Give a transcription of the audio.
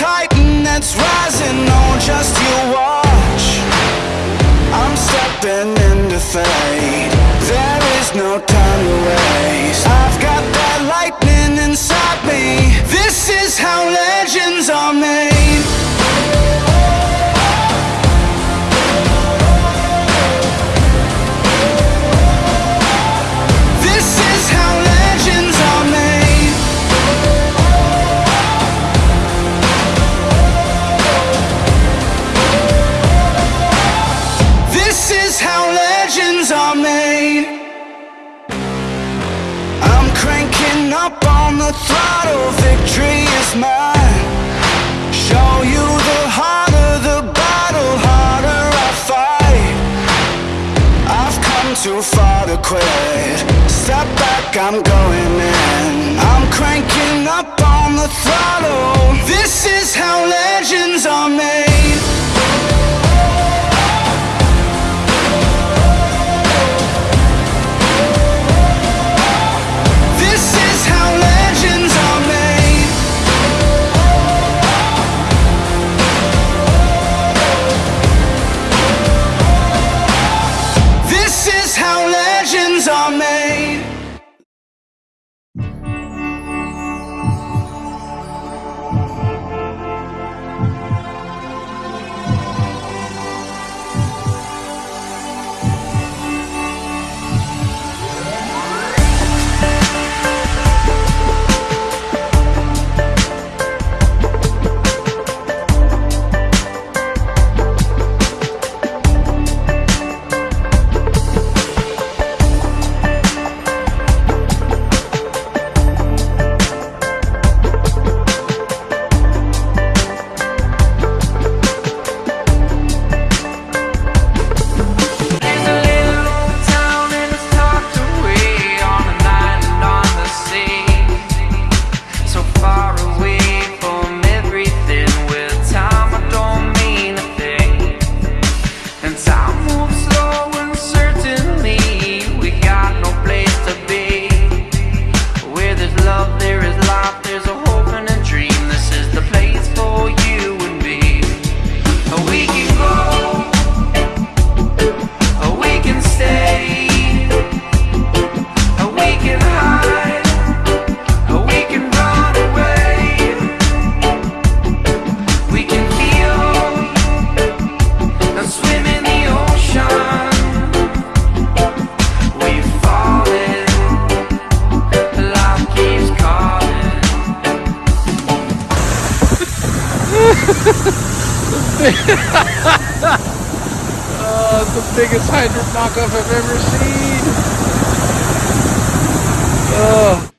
titan that's rising, oh just you watch. I'm stepping into fate. There is no time to waste. I've got that lightning inside me. This is how legends are made up on the throttle Victory is mine. Show you the harder the battle Harder I fight. I've come too far to quit. Step back, I'm going in. I'm cranking up on the throttle. This is how It's the biggest hydrant knockoff I've ever seen. Oh.